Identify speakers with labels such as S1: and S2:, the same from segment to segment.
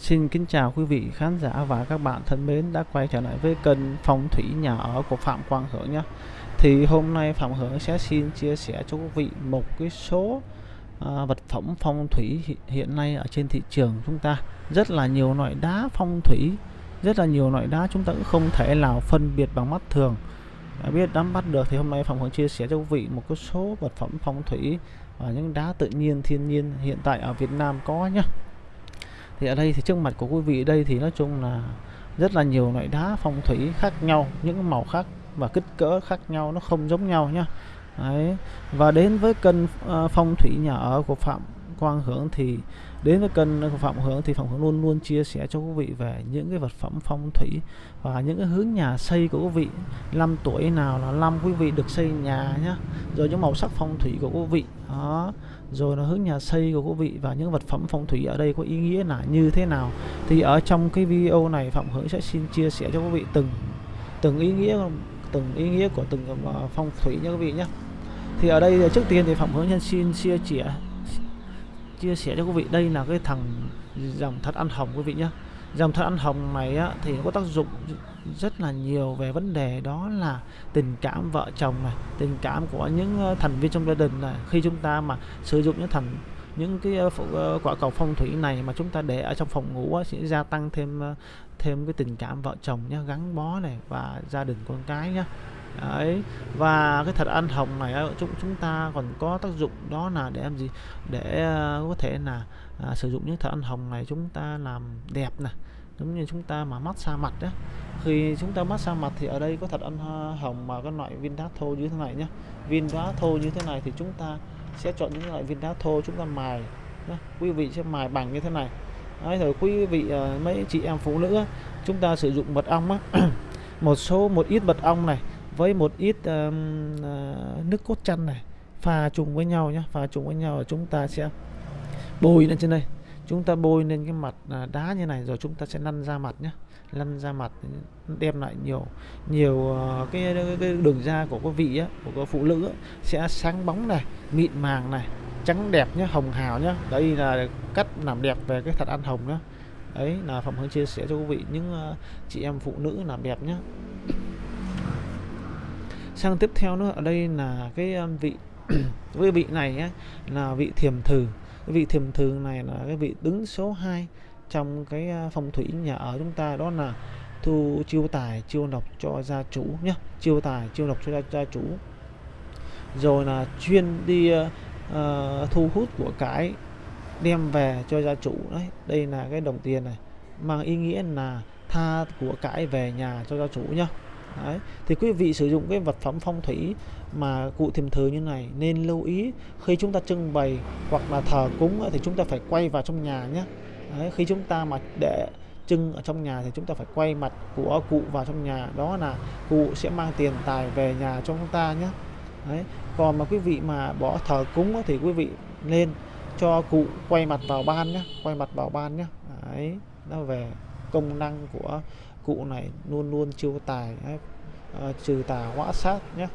S1: Xin kính chào quý vị khán giả và các bạn thân mến đã quay trở lại với kênh phong thủy nhà ở của Phạm Quang Hưởng nhé. Thì hôm nay Phạm Hưởng sẽ xin chia sẻ cho quý vị một cái số à, vật phẩm phong thủy hiện nay ở trên thị trường chúng ta rất là nhiều loại đá phong thủy, rất là nhiều loại đá chúng ta cũng không thể nào phân biệt bằng mắt thường. Đã biết nắm bắt được thì hôm nay Phạm Hưởng chia sẻ cho quý vị một cái số vật phẩm phong thủy và những đá tự nhiên thiên nhiên hiện tại ở Việt Nam có nhé thì ở đây thì trước mặt của quý vị đây thì nói chung là rất là nhiều loại đá phong thủy khác nhau những màu khác và kích cỡ khác nhau nó không giống nhau nhá. Đấy. và đến với kênh uh, ờ, phong thủy nhà ở của Phạm Quang Hưởng thì đến với kênh của Phạm Hưởng thì Phạm Hưởng luôn luôn chia sẻ cho quý vị về những cái vật phẩm phong thủy và những cái hướng nhà xây của quý vị. Năm tuổi nào là năm quý vị được xây nhà nhá rồi những màu sắc phong thủy của quý vị. Đó rồi nó hướng nhà xây của quý vị và những vật phẩm phong thủy ở đây có ý nghĩa là như thế nào. Thì ở trong cái video này, Phạm Hưởng sẽ xin chia sẻ cho quý vị từng từng ý nghĩa, từng ý nghĩa của từng ờ, phong thủy nha quý vị nhé. Thì ở đây ờ, trước tiên thì Phạm Hưởng nhân xin chia sẻ chia sẻ cho quý vị. Đây là cái thằng dòng thật ăn hồng quý vị nhé dòng thật ăn hồng này á, thì nó có tác dụng rất là nhiều về vấn đề đó là tình cảm vợ chồng này tình cảm của những ờ, thành viên trong gia đình này. Khi chúng ta mà sử dụng những thành những cái ờ, ờ, quả cầu phong thủy này mà chúng ta để ở trong phòng ngủ á, sẽ gia tăng thêm thêm cái tình cảm vợ chồng nhá gắn bó này và gia đình con cái nhá. Đấy. và cái thật ăn hồng này chúng chúng ta còn có tác dụng đó là để làm gì để ờ, có thể là à, sử dụng những thật ăn hồng này chúng ta làm đẹp này giống như chúng ta mà massage mặt đó khi chúng ta massage mặt thì ở đây có thật ăn hồng mà các loại viên đá thô như thế này nhé viên đá thô như thế này thì chúng ta sẽ chọn những loại viên đá thô chúng ta mài đó. quý vị sẽ mài bằng như thế này Đấy, rồi quý vị ờ, mấy chị em phụ nữ chúng ta sử dụng mật ong á một số một ít mật ong này với một ít um, uh, nước cốt chanh này pha chung với nhau nhé pha chung với nhau chúng ta sẽ bôi lên trên đây. Chúng ta bôi lên cái mặt à, đá như này rồi chúng ta sẽ lăn ra mặt nhé lăn ra mặt đem lại nhiều nhiều ờ, cái, cái đường da của quý vị á, của các phụ nữ á, sẽ sáng bóng này mịn màng này trắng đẹp nhé hồng hào nhé đây là cách làm đẹp về cái thật ăn hồng nhé đấy là phạm hướng chia sẻ cho quý vị. Những ờ, chị em phụ nữ làm đẹp nhé sang tiếp theo nữa ở đây là cái um, vị cái vị này ấy, là vị thiềm thử cái vị thiềm thử này là cái vị đứng số 2 trong cái uh, phong thủy nhà ở chúng ta đó là thu chiêu tài chiêu độc cho gia chủ nhé chiêu tài chiêu độc cho gia, gia chủ. Rồi là chuyên đi uh, uh, thu hút của cái đem về cho gia chủ đấy. Đây là cái đồng tiền này mang ý nghĩa là tha của cải về nhà cho gia chủ nhá. Đấy. Thì quý vị sử dụng cái vật phẩm phong thủy mà cụ thiềm thờ như này nên lưu ý khi chúng ta trưng bày hoặc là thờ cúng thì chúng ta phải quay vào trong nhà nhé. Đấy. Khi chúng ta mà để trưng ở trong nhà thì chúng ta phải quay mặt của cụ vào trong nhà đó là cụ sẽ mang tiền tài về nhà cho chúng ta nhé. Đấy. Còn mà quý vị mà bỏ thờ cúng thì quý vị nên cho cụ quay mặt vào ban nhé, quay mặt vào ban nhé. Đấy. Nó về công năng của cụ này luôn luôn chiêu tài đấy, À, ờ, trừ tà hóa sát nhé.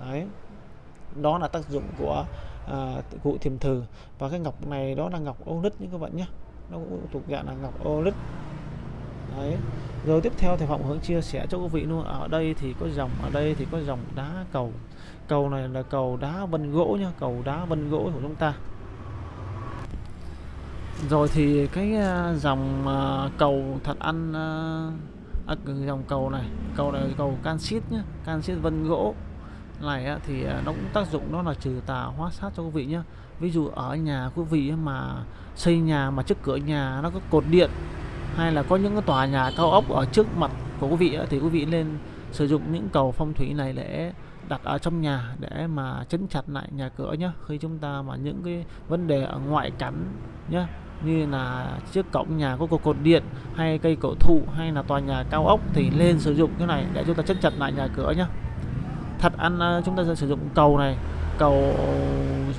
S1: Đấy. Đó là tác dụng của à, cụ thiềm thử và cái ngọc này đó là ngọc ô lít như các bạn nhé. Nó cũng thuộc dạng là ngọc ô lít. Đấy. Rồi tiếp theo thì phạm hướng chia sẻ cho quý vị luôn. Ở đây thì có dòng ở đây thì có dòng đá cầu. Cầu này là cầu đá vân gỗ nhá cầu đá vân gỗ của chúng ta. Rồi thì cái ờ, dòng cầu thật ăn à, dòng cầu này cầu này cầu canxit nhé canxit vân gỗ. Này á, thì à, nó cũng tác dụng đó là trừ tà hóa sát cho quý vị nhé ví dụ ở nhà quý vị mà xây nhà mà trước cửa nhà nó có cột điện hay là có những cái tòa nhà cao ốc ở trước mặt của quý vị á, thì quý vị nên sử dụng những cầu phong thủy này để đặt ở trong nhà để mà chấn chặt lại nhà cửa nhé khi chúng ta mà những cái vấn đề ở ngoại cảnh nhé như là trước cổng nhà có cột điện hay cây cổ thụ hay là tòa nhà cao ốc thì lên sử dụng cái này để chúng ta chất chặt lại nhà cửa nhé thật ăn à, chúng ta sẽ sử dụng cầu này cầu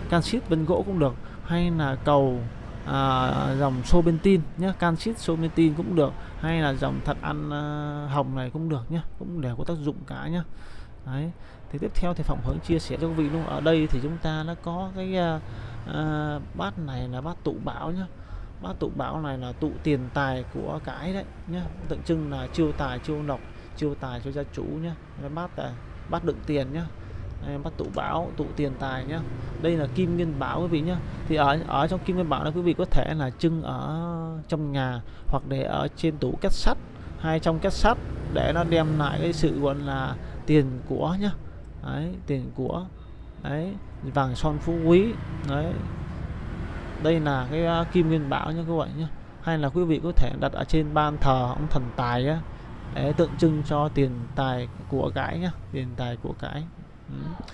S1: canxit bên gỗ cũng được hay là cầu à, dòng sobentin nhé canxit sobentin cũng được hay là dòng thật ăn à, hồng này cũng được nhé cũng đều có tác dụng cả nhé đấy thì tiếp theo thì phòng hướng chia sẻ cho quý vị luôn ở đây thì chúng ta nó có cái à, à, bát này là bát tụ bảo nhé bát tụ bảo này là tụ tiền tài của cái đấy nhá. Tượng trưng là chiêu tài chiêu lộc chiêu tài cho gia chủ nhá. Bát là bát à, đựng tiền nhá. Đây, bát tụ bảo tụ tiền tài nhá. Đây là kim nguyên bảo quý vị nhá. Thì ở ở trong kim nguyên bảo này quý vị có thể là trưng ở trong nhà hoặc để ở trên tủ két sắt hay trong két sắt để nó đem lại cái sự gọi là tiền của nhá. Đấy tiền của đấy vàng son phú quý đấy đây là cái à, kim nguyên bảo nha các bạn nhé hay là quý vị có thể đặt ở trên ban thờ ông thần tài á, để tượng trưng cho tiền tài của cái nhá, tiền tài của cái ừ.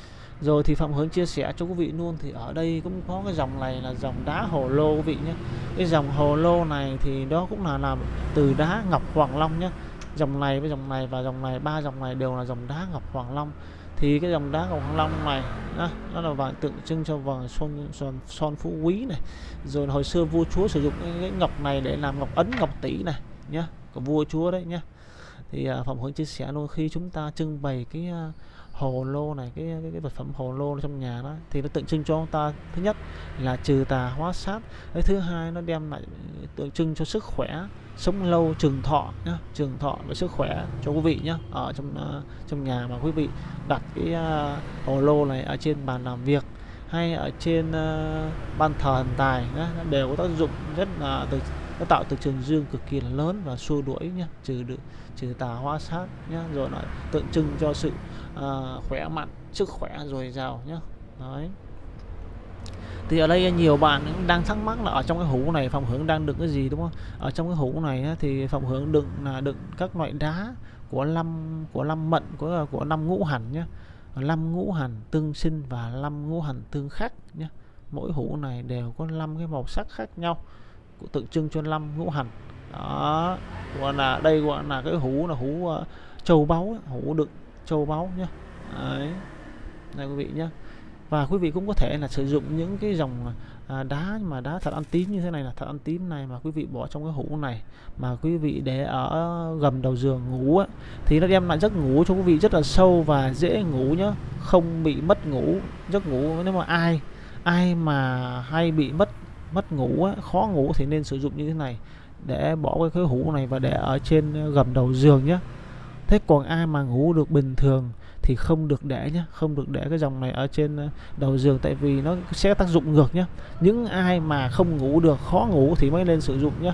S1: rồi thì phạm hướng chia sẻ cho quý vị luôn, thì ở đây cũng có cái dòng này là dòng đá hồ lô quý vị nhé cái dòng hồ lô này thì đó cũng là làm từ đá ngọc hoàng long nhé dòng này với dòng này và dòng này, ba dòng này đều là dòng đá ngọc hoàng long thì cái dòng đá cầu Thăng long này đó, nó là vàng tượng trưng cho vàng son son, son phú quý này. Rồi hồi xưa vua chúa sử dụng cái, cái ngọc này để làm ngọc ấn ngọc tỷ này nhá của vua chúa đấy nhá. Thì à, phòng hướng chia sẻ luôn khi chúng ta trưng bày cái uh, hồ lô này cái, cái cái vật phẩm hồ lô trong nhà đó thì nó tượng trưng cho ông ta. Thứ nhất là trừ tà hóa sát. Cái thứ hai nó đem lại ờ, tượng trưng cho sức khỏe sống lâu trường thọ nhá trường thọ và sức khỏe cho quý vị nhá ở trong uh, trong nhà mà quý vị đặt cái uh, hồ lô này ở trên bàn làm việc hay ở trên uh, ban thờ thần tài nhá, đều có tác dụng rất là từ nó tạo từ trường dương cực kỳ là lớn và xua đuổi nhá trừ được trừ tà hóa sát nhá rồi lại tượng trưng cho sự uh, khỏe mạnh sức khỏe dồi dào nhá. Đấy. Thì ở đây nhiều bạn cũng đang thắc mắc là ở trong cái hũ này phòng hưởng đang đựng cái gì đúng không? Ở trong cái hũ này thì phòng hưởng đựng là đựng các loại đá của năm của năm mận của của năm ngũ hành nhé năm ngũ hành tương sinh và năm ngũ hành tương khắc nhé mỗi hũ này đều có năm cái màu sắc khác nhau tượng trưng cho năm ngũ hành. Đó gọi là đây gọi là cái hũ là hũ uh, châu báu hũ đựng châu báu nhé đấy này quý vị nhé và quý vị cũng có thể là sử dụng những cái dòng à, đá mà đá thật ăn tím như thế này là thật ăn tím này mà quý vị bỏ trong cái hũ này mà quý vị để ở gầm đầu giường ngủ á, thì nó đem lại giấc ngủ cho quý vị rất là sâu và dễ ngủ nhá. Không bị mất ngủ giấc ngủ nếu mà ai ai mà hay bị mất mất ngủ á, khó ngủ thì nên sử dụng như thế này. Để bỏ cái khối hũ này và để ở trên ờ, gầm đầu giường nhé thế còn ai mà ngủ được bình thường thì không được để nhé không được để cái dòng này ở trên ờ, đầu giường tại vì nó sẽ tác dụng ngược nhé những ai mà không ngủ được khó ngủ thì mới nên sử dụng nhé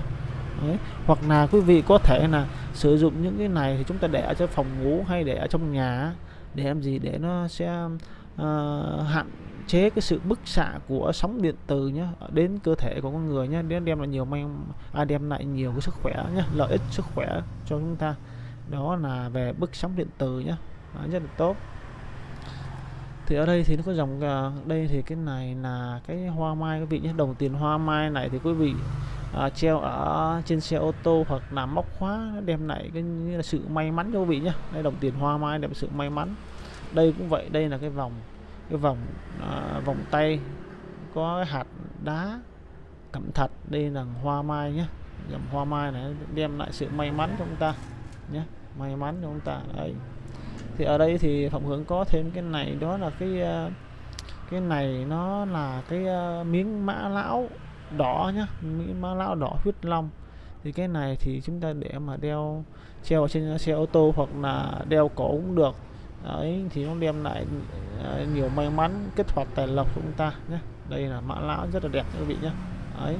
S1: Đấy. hoặc là quý vị có thể là sử dụng những cái này thì chúng ta để ở trong phòng ngủ hay để ở trong nhà để làm gì? Để nó sẽ uh, hạn chế cái sự bức xạ của sóng điện từ nhé đến cơ thể của con người nhé đến đem lại nhiều mang à, đem lại nhiều cái sức khỏe nhé lợi ích sức khỏe cho chúng ta. Đó là về bức sóng điện từ nhé đó, à, rất là tốt. Thì ở đây thì nó có dòng à, đây thì cái này là cái hoa mai quý vị nhé đồng tiền hoa mai này thì quý vị à, treo ở trên xe ô tô hoặc là móc khóa đem lại cái như là sự may mắn cho quý vị nhé đây đồng tiền hoa mai đem sự may mắn. Đây cũng vậy đây là cái vòng cái vòng à, vòng tay có cái hạt đá cẩm thạch đây là hoa mai nhé. Dòng hoa mai này đem lại sự may mắn cho chúng ta nhé. May mắn cho chúng ta đấy. Thì ở đây thì phòng hướng có thêm cái này đó là cái à, cái này nó là cái à, miếng mã lão đỏ nhá miếng mã lão đỏ huyết long. Thì cái này thì chúng ta để mà đeo treo trên xe ô tô hoặc là đeo cổ cũng được đấy thì nó đem lại ờ, nhiều may mắn kết hoạt tài lộc của chúng ta nhé. Đây là mã lão rất là đẹp quý vị nhé. Đấy.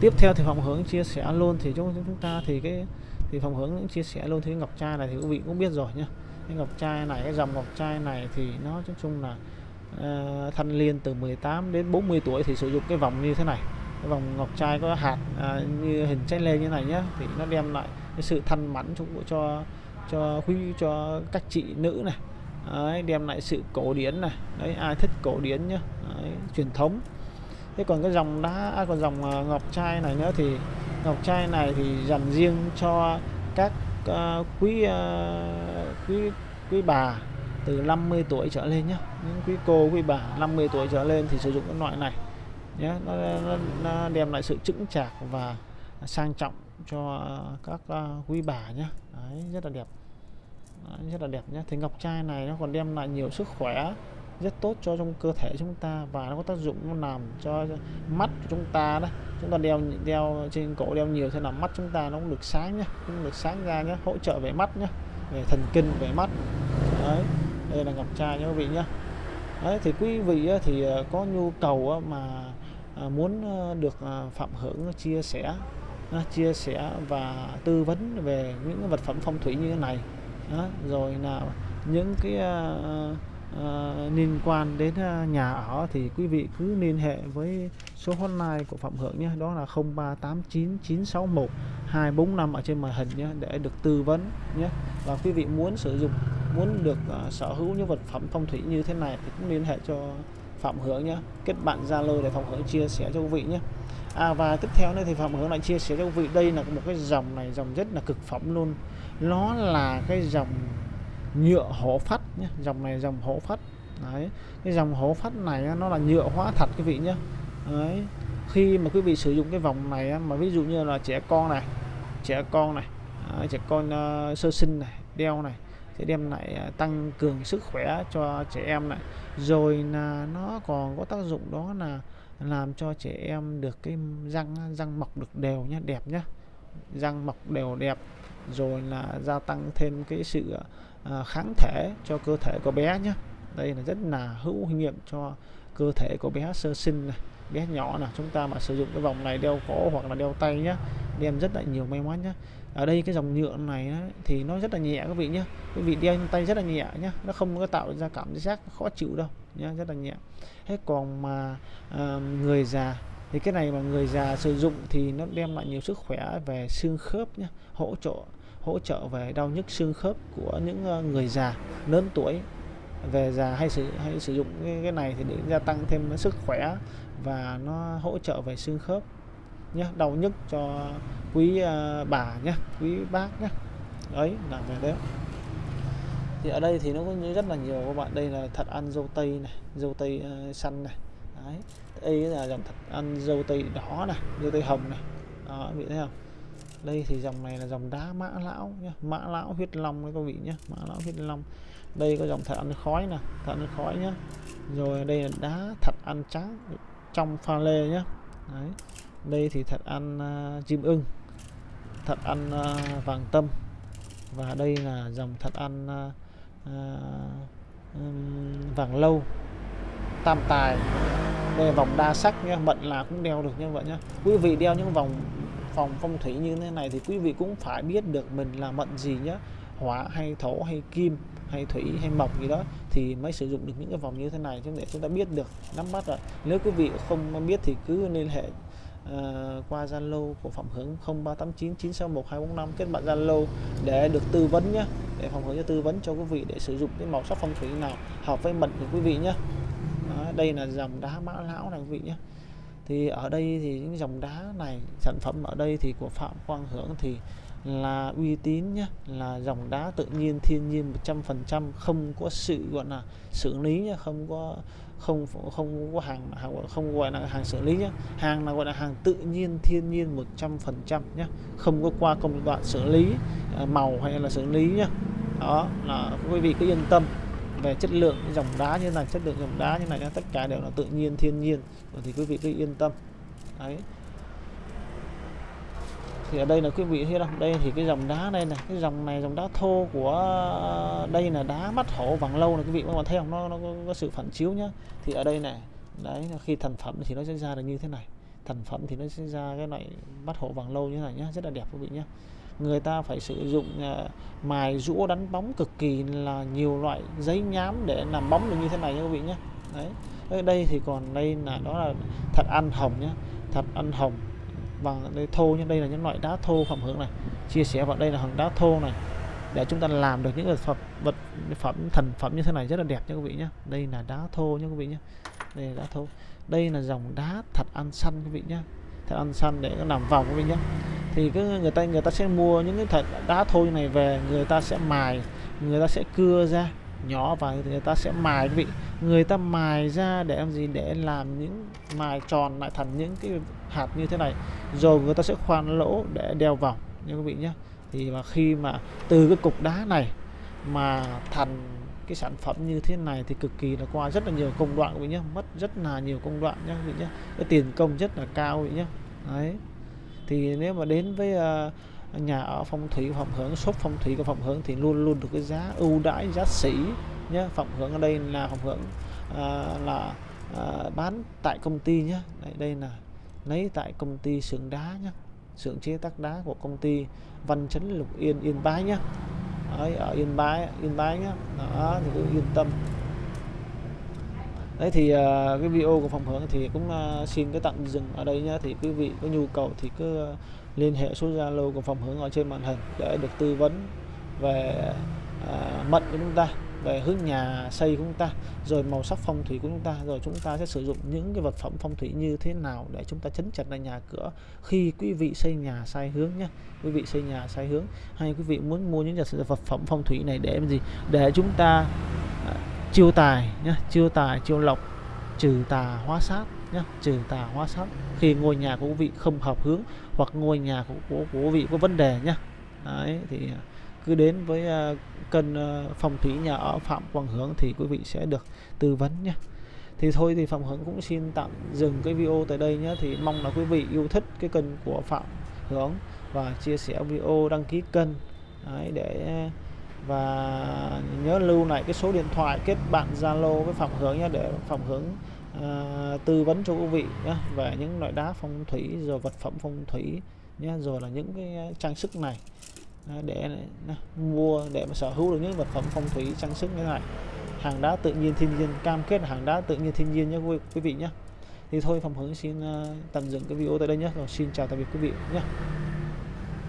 S1: Tiếp theo thì phòng hướng chia sẻ luôn thì chúng chúng ta thì cái thì phòng hướng chia sẻ luôn thì ngọc trai này thì quý vị cũng biết rồi nhá cái ngọc trai này cái dòng ngọc trai này thì nó nói chung là ờ, uh, thanh liên từ 18 đến 40 tuổi thì sử dụng cái vòng như thế này. Cái vòng ngọc trai có hạt uh, như hình trái lê như này nhá thì nó đem lại cái sự thanh mẫn cho cho quý cho các chị nữ này. Đấy, đem lại sự cổ điển này. Đấy ai thích cổ điển nhá. Đấy, truyền thống. Thế còn cái dòng đá à, còn dòng à, ngọc trai này nữa thì ngọc trai này thì dành riêng cho các uh, quý uh, quý quý bà từ 50 tuổi trở lên nhé những quý cô quý bà 50 tuổi trở lên thì sử dụng cái loại này nhé nó, nó, nó đem lại sự chững chạc và sang trọng cho các uh, quý bà nhé Đấy, rất là đẹp. Đấy, rất là đẹp nhé thì ngọc trai này nó còn đem lại nhiều sức khỏe rất tốt cho trong cơ thể chúng ta và nó có tác dụng nó làm cho mắt của chúng ta đó. Chúng ta đeo đeo trên cổ đeo nhiều sẽ làm mắt chúng ta nó cũng được sáng nhá cũng được sáng ra nhá hỗ trợ về mắt nhá về thần kinh về mắt. Đấy đây là ngọc trai nhé quý vị nhá. Đấy thì quý vị thì à, có nhu cầu mà à, muốn được phạm hưởng chia sẻ chia sẻ và tư vấn về những vật phẩm phong thủy như thế này. Đó, rồi là những cái uh, uh, liên quan đến uh, nhà ở thì quý vị cứ liên hệ với số hotline của Phạm Hưởng nhé. Đó là 0389 245 ở trên màn hình nhé để được tư vấn nhé. Và quý vị muốn sử dụng muốn được uh, sở hữu những vật phẩm phong thủy như thế này thì cũng liên hệ cho Phạm Hưởng nhé. Kết bạn Zalo để Phạm Hưởng chia sẻ cho quý vị nhé. À, và tiếp theo nữa thì Phạm hướng lại chia sẻ cho quý vị đây là một cái dòng này dòng rất là cực phẩm luôn. Nó là cái dòng nhựa hổ phách nhé dòng này dòng hổ phách. Đấy cái dòng hổ phách này nó là nhựa hóa thật quý vị nhé. Đấy khi mà quý vị sử dụng cái vòng này mà ví dụ như là trẻ con này trẻ con này đấy, trẻ con uh, sơ sinh này đeo này sẽ đem lại uh, tăng cường sức khỏe cho trẻ em này. Rồi là nó còn có tác dụng đó là làm cho trẻ em được cái răng răng mọc được đều nhá đẹp nhá. Răng mọc đều đẹp rồi là gia tăng thêm cái sự à, kháng thể cho cơ thể của bé nhé đây là rất là hữu nghiệm cho cơ thể của bé sơ sinh này. Bé nhỏ là chúng ta mà sử dụng cái vòng này đeo cổ hoặc là đeo tay nhé đem rất là nhiều may mắn nhé ở đây cái dòng nhựa này á, thì nó rất là nhẹ các vị nhé quý vị đeo tay rất là nhẹ nhé nó không có tạo ra cảm giác khó chịu đâu nhé rất là nhẹ. Thế còn mà à, người già thì cái này mà người già sử dụng thì nó đem lại nhiều sức khỏe về xương khớp nhé hỗ trợ hỗ trợ về đau nhức xương khớp của những ờ, người già lớn tuổi về già hay sử hay sử dụng cái, cái này thì để gia tăng thêm sức khỏe và nó hỗ trợ về xương khớp nhé đau nhức cho quý uh, bà nhé quý bác nhé ấy là về đấy thì ở đây thì nó có rất là nhiều các bạn. Đây là thật ăn dâu tây này dâu tây ờ, uh, xanh này. Đấy đây là dòng thật ăn dâu tây đỏ này dâu tây hồng này. Đó vị thấy không? Đây thì dòng này là dòng đá mã lão nhé mã lão huyết long đấy các vị nhé mã lão huyết long. Đây có dòng thật ăn khói nè thật ăn khói nhé rồi đây là đá thật ăn trắng trong pha lê nhé đấy đây thì thật ăn ờ, uh, chim ưng thật ăn uh, vàng tâm. Và đây là dòng thật ăn uh, Ờ, vàng lâu, tam tài đây là vòng đa sắc nhé mệnh là cũng đeo được như vậy nhé quý vị đeo những vòng phòng phong thủy như thế này thì quý vị cũng phải biết được mình là mận gì nhé hỏa hay thổ hay kim hay thủy hay mộc gì đó thì mới sử dụng được những cái vòng như thế này để chúng ta biết được, nắm bắt rồi nếu quý vị không biết thì cứ liên hệ uh, qua Zalo của Phạm Hướng 0389 961 245 kết bạn Zalo để được tư vấn nhé để Phạm Hướng cho tư vấn cho quý vị để sử dụng cái màu sắc phong thủy nào hợp với mệnh của quý vị nhé đó, đây là dòng đá mã lão này quý vị nhé thì ở đây thì những dòng đá này sản phẩm ở đây thì của Phạm Quang Hưởng thì là uy tín nhé là dòng đá tự nhiên thiên nhiên 100% không có sự gọi là xử lý nhé không có không không có hàng, hàng không gọi là hàng xử lý nhé hàng là gọi là hàng tự nhiên thiên nhiên 100% nhé không có qua công đoạn xử lý à, màu hay là xử lý nhé đó là quý vị cứ yên tâm về chất lượng dòng đá như này chất lượng dòng đá như này tất cả đều là tự nhiên thiên nhiên. Thì quý vị cứ yên tâm. Đấy thì ở đây là quý vị thấy không đây thì cái dòng đá đây này cái dòng này dòng đá thô của đây là đá mắt hổ vàng lâu này quý vị. Các bạn thấy không? Nó, nó có, có sự phản chiếu nhá. Thì ở đây này đấy khi thành phẩm thì nó sẽ ra được như thế này. Thành phẩm thì nó sẽ ra cái loại mắt hổ vàng lâu như thế này nhá. Rất là đẹp quý vị nhé người ta phải sử dụng uh, mài rũa đánh bóng cực kỳ là nhiều loại giấy nhám để làm bóng được như thế này nha quý vị nhé đấy. Ở đây thì còn đây là đó là thật ăn hồng nhá. Thật ăn hồng bằng đây thô như đây là những loại đá thô phẩm hưởng này. Chia sẻ vào đây là hàng đá thô này. Để chúng ta làm được những vật phẩm vật, phẩm thần phẩm như thế này rất là đẹp nha quý vị nhé đây là đá thô nha quý vị nhé đây là đá thô. Đây là dòng đá thật ăn xanh quý vị nhé thật ăn xanh để nó làm vòng quý vị nhé thì cái người ta người ta sẽ mua những cái thật đá thô như này về, người ta sẽ mài, người ta sẽ cưa ra nhỏ và người ta sẽ mài quý vị. Người ta mài ra để làm gì? Để làm những mài tròn lại thành những cái hạt như thế này. Rồi người ta sẽ khoan lỗ để đeo vào nha quý vị nhé. Thì mà khi mà từ cái cục đá này mà thành cái sản phẩm như thế này thì cực kỳ là qua rất là nhiều công đoạn quý vị nhé. Mất rất là nhiều công đoạn nhé quý vị nhé. Cái tiền công rất là cao quý vị nhé. Đấy. Thì nếu mà đến với uh, nhà ở phong thủy phòng hưởng shop phong thủy của phòng hưởng thì luôn luôn được cái giá ưu đãi giá sỉ nhé phòng hưởng ở đây là phòng hưởng à, là à, bán tại công ty nhé đây, đây là lấy tại công ty xưởng đá nhé xưởng chế tác đá của công ty Văn Chấn Lục Yên Yên Bái nhé Đấy, ở Yên Bái Yên Bái nhé đó thì cứ yên tâm. Đấy thì uh, cái video của phòng hưởng thì cũng uh, xin cái tạm dừng ở đây nhé thì quý vị có nhu cầu thì cứ uh, liên hệ số Zalo của phòng hướng ở trên màn hình để được tư vấn về à, uh, mệnh của chúng ta về hướng nhà xây của chúng ta rồi màu sắc phong thủy của chúng ta rồi chúng ta sẽ sử dụng những cái vật phẩm phong thủy như thế nào để chúng ta chấn chặt lại nhà cửa khi quý vị xây nhà sai hướng nhé. Quý vị xây nhà sai hướng hay quý vị muốn mua những vật phẩm phong thủy này để làm gì? Để chúng ta uh, chiêu tài nhé chiêu tài chiêu lộc trừ tà hóa sát nhé trừ tà hóa sát khi ngôi nhà của quý vị không hợp hướng hoặc ngôi nhà của, của, của quý vị có vấn đề nhé đấy thì cứ đến với à, uh, kênh uh, à, phòng thủy nhà ở phạm quang hướng thì quý vị sẽ được tư vấn nhé thì thôi thì phạm hướng cũng xin tạm dừng cái video tại đây nhé thì mong là quý vị yêu thích cái kênh của phạm hướng và chia sẻ video đăng ký kênh. Đấy, để và nhớ lưu lại cái số điện thoại kết bạn Zalo với phạm hướng nhé để phạm hướng Ờ, tư vấn cho quý vị nhé về những loại đá phong thủy rồi vật phẩm phong thủy nhé rồi là những cái ờ, trang sức này. Để mua để mà sở hữu được những vật phẩm phong thủy trang sức như thế này. Hàng đá tự nhiên thiên nhiên cam kết là hàng đá tự nhiên thiên nhiên nhé quý, quý vị nhé thì thôi phòng hướng xin uh, tạm dừng cái video tại đây nhé rồi xin chào tạm biệt quý vị nhé